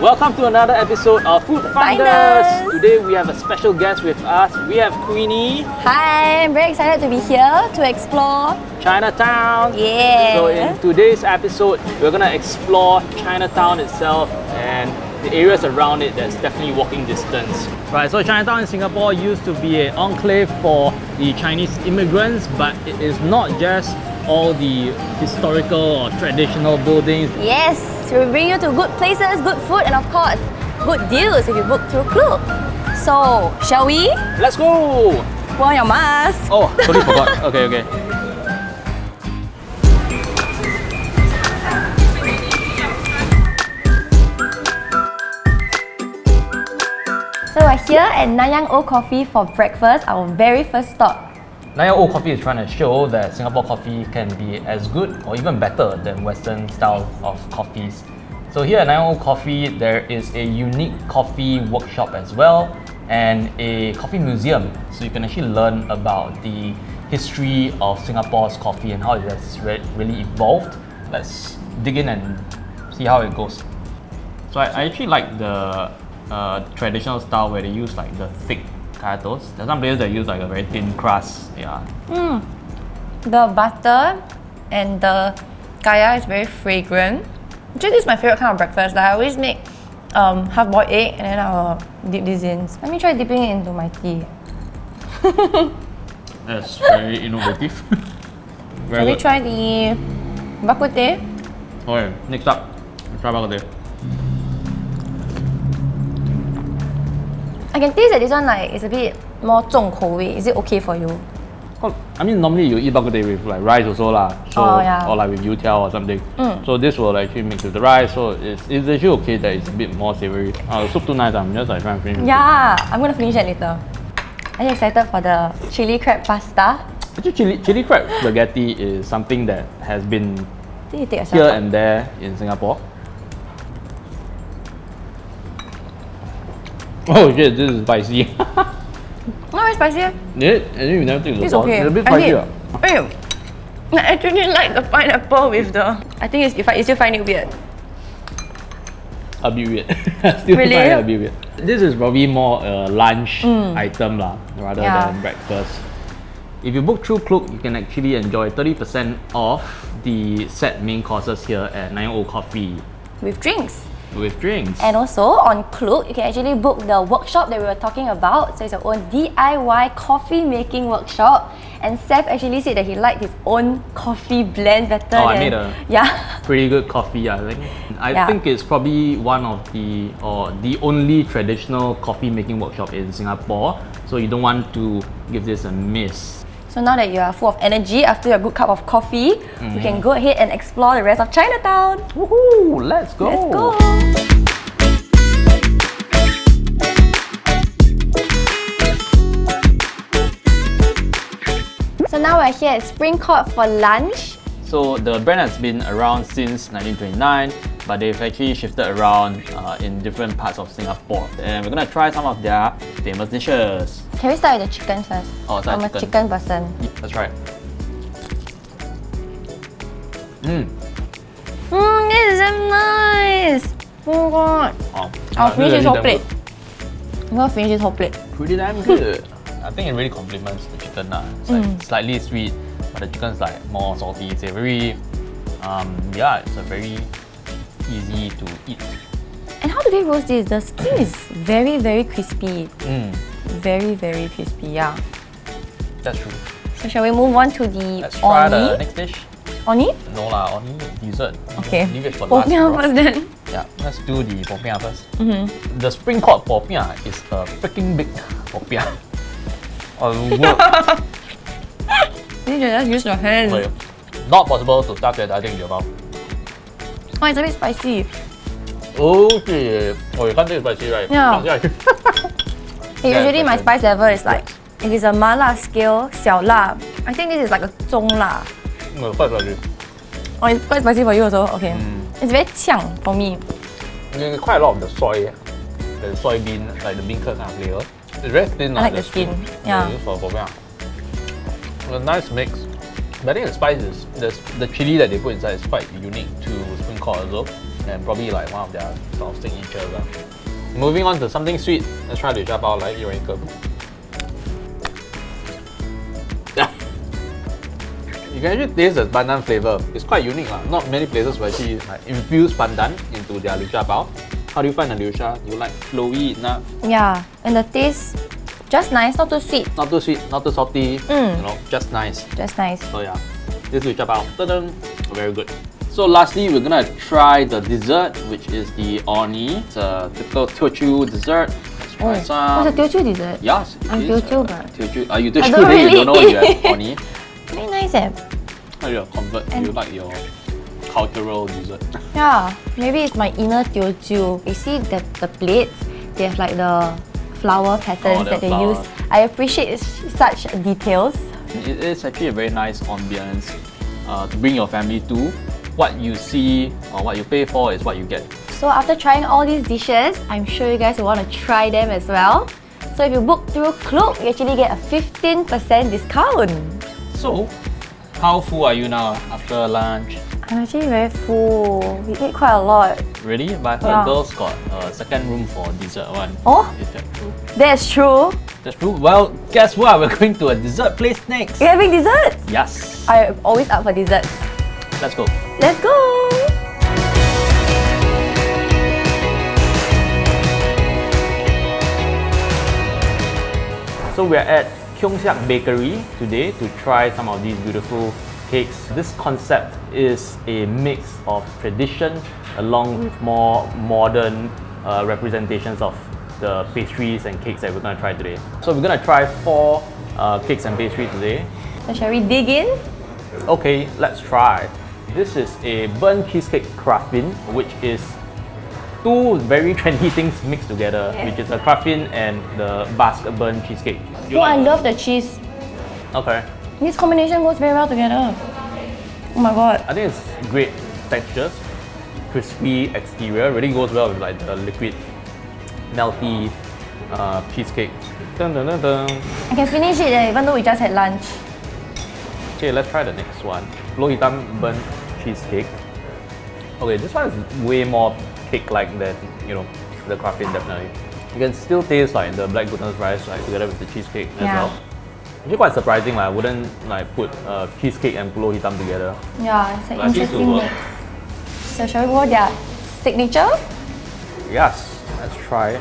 Welcome to another episode of Food Finders. Finders. Today we have a special guest with us. We have Queenie, Hi, I'm very excited to be here to explore. Chinatown. Yeah. So in today's episode, we're gonna explore Chinatown itself and the areas around it that's definitely walking distance. Right, so Chinatown in Singapore used to be an enclave for the Chinese immigrants, but it is not just all the historical or traditional buildings. Yes, we bring you to good places, good food, and of course, good deals if you book through Klook. So, shall we? Let's go! Put on your mask. Oh, totally forgot. Okay, okay. Here at Nanyang Old Coffee for breakfast, our very first stop. Nanyang Old Coffee is trying to show that Singapore coffee can be as good or even better than Western style of coffees. So here at Nanyang Old Coffee, there is a unique coffee workshop as well and a coffee museum. So you can actually learn about the history of Singapore's coffee and how it has re- really evolved. Let's dig in and see how it goes. So I, I actually like the uh, traditional style where they use like the thick kaya toast. There's some places that use like a very thin crust. Yeah. The butter and the kaya is very fragrant. Actually, this is my favorite kind of breakfast. Like, I always make um, half-boiled egg and then I'll dip this in. Let me try dipping it into my tea. That's very innovative. very good. try the bak kut teh. Okay, next up, try bak kut teh. I can taste that this one like is a bit more 重口味. Is it okay for you? Cause, I mean, normally you eat bak kut teh with like rice also lah. So, Oh, yeah. Or like with youtiao or something. Mm. So this will actually mix with the rice. So it's, it's actually okay that it's a bit more savory. Uh, the soup too nice. I'm just like trying to finish. it. Yeah, I'm gonna finish it later. Are you excited for the chili crab pasta? Actually, chili, chili crab spaghetti is something that has been Did you take a here shot? and there in Singapore. Oh shit, this is spicy. Not very spicy. It? And then you never take the It's sauce. okay. It's a bit I spicy. did. ah. Ew. I actually like the pineapple with the. I think it's, you, find, you still find it weird. A bit weird. Still Really? find it a bit weird. This is probably more a lunch item lah, rather Mm. Yeah. than breakfast. If you book through Klook, you can actually enjoy 30% off the set main courses here at Nanyang Old Coffee With drinks. With drinks. And also on Klook, you can actually book the workshop that we were talking about. So it's your own DIY coffee making workshop. And Seth actually said that he liked his own coffee blend better Oh, I made a- yeah. Pretty good coffee, I think. I Yeah. think it's probably one of the or the only traditional coffee making workshop in Singapore. So you don't want to give this a miss. So now that you are full of energy after your good cup of coffee, we can go ahead and explore the rest of Chinatown. Woohoo! Let's go! Let's go. So now we're here at Spring Court for lunch. So the brand has been around since 1929, but they've actually shifted around uh, in different parts of Singapore. And we're gonna try some of their famous dishes. Can we start with the chicken first? Oh, start I'm a chicken. chicken person. Let's try. it. Mm. Mmm, this is so nice. Oh god. Oh, I'll finish this this whole plate. good. I'm gonna finish this whole plate. Pretty damn good. I think it really complements the chicken. lah. It's like Mm. slightly sweet, but the chicken's like more salty, savory. Um, yeah, it's a very easy to eat. And how do they roast this? The skin is very, very crispy. Mm, Very, very crispy, yeah. that's true. So shall we move on to the Let's try the oni? next dish. Oni? No lah, only dessert. Okay. Leave it for last. First then. Yeah, let's do the popiah first. Mm-hmm. The spring court popiah is a freaking big popiah. Oh, work. You can just use your hand. Wait, not possible to stuff that I think in your mouth. Oh, it's a bit spicy. Okay. Oh, you can't take spicy, right? Yeah. usually my spice level is like, if it's a mala scale, xiao la. I think this is like a zhong la. No, quite spicy. Oh, it's quite spicy for you also? Okay. Mm. It's very qiang for me. There's quite a lot of the soy, the soybean, like the beancurd kind of flavor. It's very thin. I like the, the skin. skin. Yeah. yeah. For, for me. A nice mix. But I think the spices, the, the chili that they put inside is quite unique orzo, and probably like one of their sort of signatures. Uh. Moving on to something sweet, let's try to drop out like Yuen You can actually taste the pandan flavor. It's quite unique. Uh. Not many places will actually like, infuse pandan into their Liu Sha Bao. How do you find the Liu Sha? You like flowy enough? Yeah, and the taste just nice, not too sweet. Not too sweet, not too salty. Mm. You know, just nice. Just nice. So yeah, this is Liu Bao. Very good. So lastly, we're gonna try the dessert, which is the orni. It's a typical Teochew dessert. Let's try Oh, some. what's a Teochew dessert? Yes, I'm is, Teochew, uh, but- Teochew. Are you Teochew? don't then you don't know really you have orni. Very nice eh. How do you convert? And- you like your cultural dessert? Yeah, maybe it's my inner Teochew. You see the, the plates, they have like the flower patterns Oh, that they flower. use. I appreciate such details. It is actually a very nice ambience uh, to bring your family to. What you see or what you pay for is what you get. So after trying all these dishes, I'm sure you guys will want to try them as well. So if you book through Klook, you actually get a 15% discount. So, how full are you now after lunch? I'm actually very full. We ate quite a lot. Really? But I heard Yeah. girls got a second room for dessert one. Oh? Is that true? That's true. That's true. Well, guess what? We're going to a dessert place next. We're having dessert? Yes. I'm always up for desserts. Let's go. Let's go! So we're at Keong Saik Bakery today to try some of these beautiful cakes. This concept is a mix of tradition along with more modern uh, representations of the pastries and cakes that we're going to try today. So we're going to try four uh, cakes and pastries today. So shall we dig in? Okay, let's try. This is a burnt cheesecake craffin, which is two very trendy things mixed together, Yes. which is a craffin and the Basque burnt cheesecake. Oh, I love the cheese. Okay. This combination goes very well together. Oh my god. I think it's great textures, crispy exterior, really goes well with like the liquid, melty uh, cheesecake. Dun, dun, dun. I can finish it eh, even though we just had lunch. Okay, let's try the next one. Hitam burnt cheesecake. Okay, this one is way more cake-like than you know the craffin definitely. You can still taste like the black goodness rice like together with the cheesecake as Yeah. well. Actually quite surprising like, I wouldn't like put uh, cheesecake and pulut hitam together. Yeah, it's an But I think it interesting mix. work. So shall we go their signature? Yes, let's try.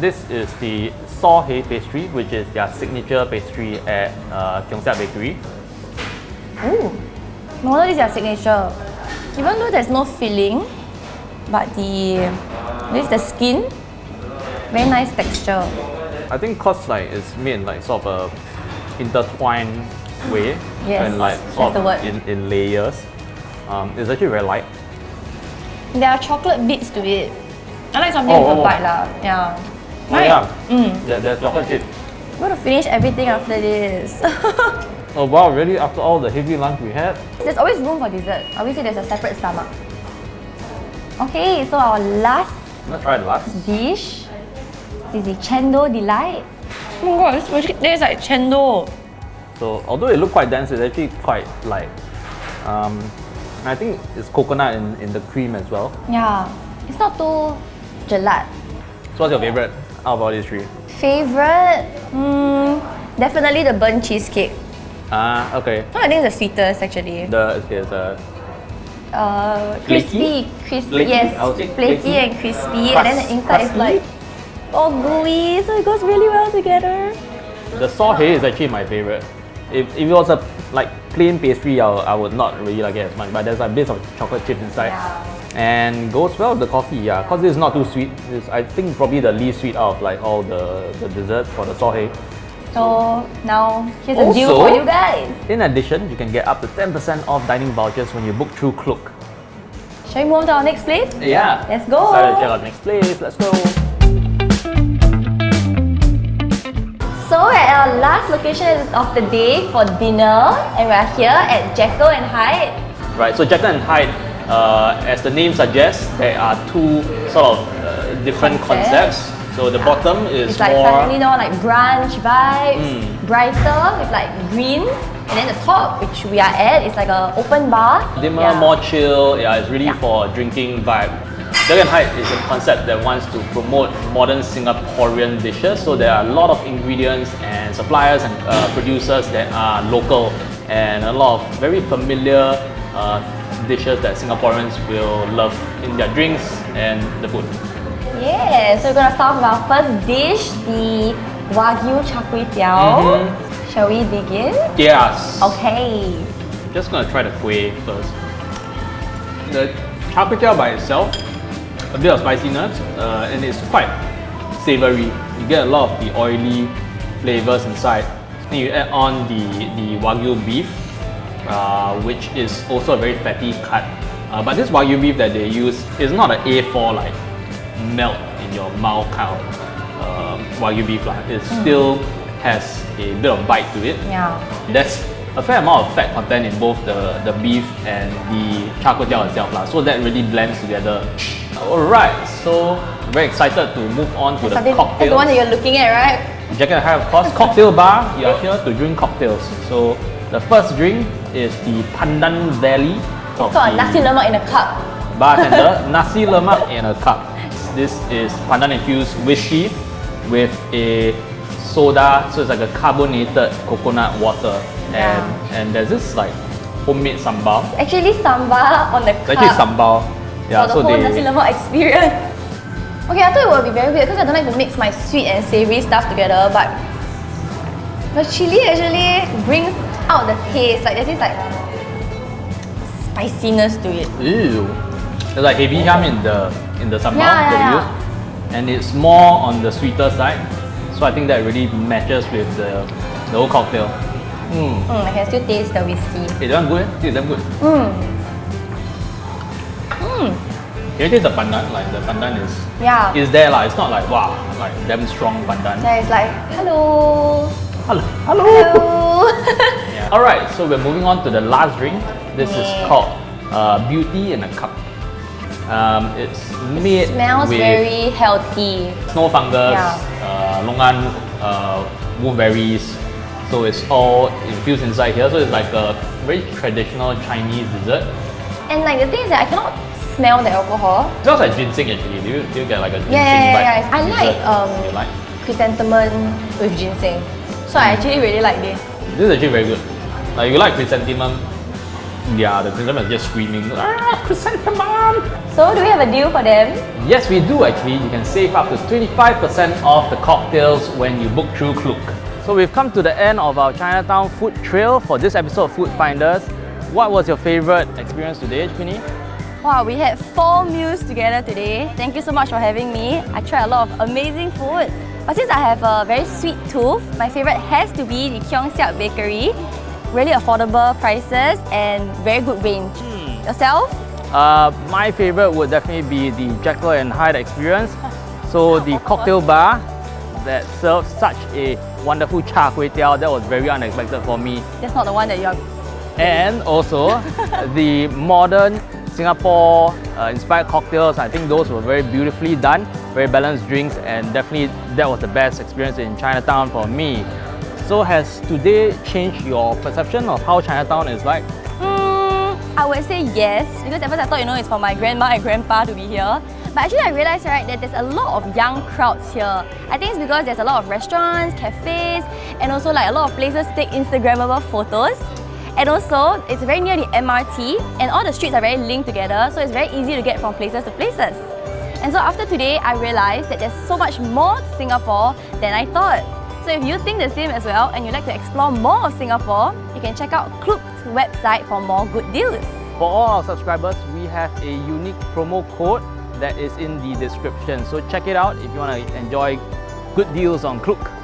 This is the sor hei pastry, which is their signature pastry at uh, Keong Saik Bakery. Ooh. This is their signature. Even though there's no filling, but the this the skin, very nice texture. I think cause like it's made in like sort of a intertwined way Yes, and like that's sort the word. in, in layers. Um, it's actually very light. There are chocolate bits to it. I like something Oh, with a oh. bite lah. Yeah. Oh, Right? yeah. Mm. There, there's chocolate chip. I'm gonna finish everything after this. Oh wow, really? After all the heavy lunch we had? there's always room for dessert. I always say there's a separate stomach. Okay, so our last Let's try the last. dish is the Chendol Delight. Oh my god, this really tastes like Chendo. So although it looked quite dense, it's actually quite light. Um, I think it's coconut in, in the cream as well. Yeah, it's not too gelat. So what's your favorite out of all these three? Favorite? Mm, definitely the burnt cheesecake. Ah, okay. No, I think it's the sweetest actually. The okay, the Uh, crispy, crispy. Flaky? Yes, I would say flaky flaky. and crispy, and then the inside is like all gooey, so it goes really well together. the sor hei is actually my favorite. If, if it was a like plain pastry, I, I would not really like it as much. But there's like bits of chocolate chip inside, Yeah. and goes well with the coffee. Yeah, cause it's not too sweet. It's I think probably the least sweet out of like all the the desserts for the sor hei. So now here's a deal for you guys. In addition, you can get up to 10% off dining vouchers when you book through Klook. Shall we move on to our next place? Yeah. Let's go. To check out next place. Let's go. So we're at our last location of the day for dinner, and we're here at Jekyll and Hyde. Right. So Jekyll and Hyde, uh, as the name suggests, there are two sort of uh, different concepts. So the bottom is It's like more. suddenly now like brunch vibes, Mm. brighter with like greens, and then the top, which we are at, is like a open bar. dimmer, Yeah. more chill. Yeah, it's really Yeah. for drinking vibe. And Hyde is a concept that wants to promote modern Singaporean dishes. So there are a lot of ingredients and suppliers and uh, producers that are local and a lot of very familiar uh, dishes that Singaporeans will love in their drinks and the food. Yeah, so we're gonna start with our first dish, the Wagyu Char Kway Teow. Mhm. Shall we dig in? Yes. Okay. I'm Just gonna try the kueh first. The char kway teow by itself, a bit of spiciness, uh, and it's quite savory. You get a lot of the oily flavors inside. Then you add on the, the wagyu beef, uh, which is also a very fatty cut. Uh, but this wagyu beef that they use is not an A4 like melt in your mouth kind of um, wagyu beef. lah. It still has a bit of bite to it. Yeah. There's a fair amount of fat content in both the, the beef and the char kway teow itself lah. So that really blends together. Alright, so very excited to move on to the that's the one that you're looking at, right? Jack and Hyde, of course, cocktail bar. You are here to drink cocktails. So the first drink is the Pandan Valley. Got a nasi lemak in a cup. bartender, nasi lemak in a cup. This is pandan infused whiskey with a soda, so it's like a carbonated coconut water. And and there's this like homemade sambal. Actually, sambal on the It's cup. actually sambal. Yeah, for the so whole they nasi lemak experience. Okay, I thought it would be very weird because I don't like to mix my sweet and savory stuff together, but the chili actually brings out the taste. Like there's this like spiciness to it. Ew. There's like heavy ham in the in the sambal Yeah, that yeah. use. And it's more on the sweeter side. So I think that really matches with the, the whole cocktail. Mm. Mm, I can still taste the whiskey. Hey, that good eh? It's damn good. Mm. Mm. Can you taste the pandan? Like the pandan is Yeah. is there like it's not like wow like damn strong pandan. Yeah, it's like hello, Hello. Hello. hello. Yeah. Alright, so we're moving on to the last drink. This is called uh, Beauty in a Cup. Um, it's made Smells with very healthy. snow fungus, Yeah. uh, longan, uh, wolfberries. So it's all infused inside here. So it's like a very traditional Chinese dessert. And like the thing is that I cannot smell the alcohol. It smells like ginseng actually. Do you, do you get like a ginseng Yeah, yeah, yeah, yeah. I like um like? chrysanthemum with ginseng. So I actually really like this. This is actually very good. Like you like chrysanthemum, yeah, the chrysanthemum is just screaming, ah, chrysanthemum! So do we have a deal for them? Yes, we do actually. You can save up to 25% off the cocktails when you book through Klook. So we've come to the end of our Chinatown food trail for this episode of Food Finders. What was your favorite experience today, Queenie? Wow, we had four meals together today. Thank you so much for having me. I tried a lot of amazing food. But since I have a very sweet tooth, my favorite has to be the Keong Saik Bakery. Really affordable prices and very good range. Yourself? Uh, my favorite would definitely be the Jekyll and Hyde experience. So the cocktail bar that serves such a wonderful char kway teow, that was very unexpected for me. That's not the one that you're... and also the modern Singapore uh, inspired cocktails. I think those were very beautifully done, very balanced drinks, and definitely that was the best experience in Chinatown for me. So has today changed your perception of how Chinatown is like? Mm, I would say yes, because at first I thought, you know, it's for my grandma and grandpa to be here. But actually I realized, right, that there's a lot of young crowds here. I think it's because there's a lot of restaurants, cafes, and also like a lot of places take Instagrammable photos. And also, it's very near the MRT, and all the streets are very linked together, so it's very easy to get from places to places. And so after today, I realized that there's so much more to Singapore than I thought. So if you think the same as well and you'd like to explore more of Singapore, you can check out Klook's website for more good deals. For all our subscribers, we have a unique promo code that is in the description. So check it out if you want to enjoy good deals on Klook.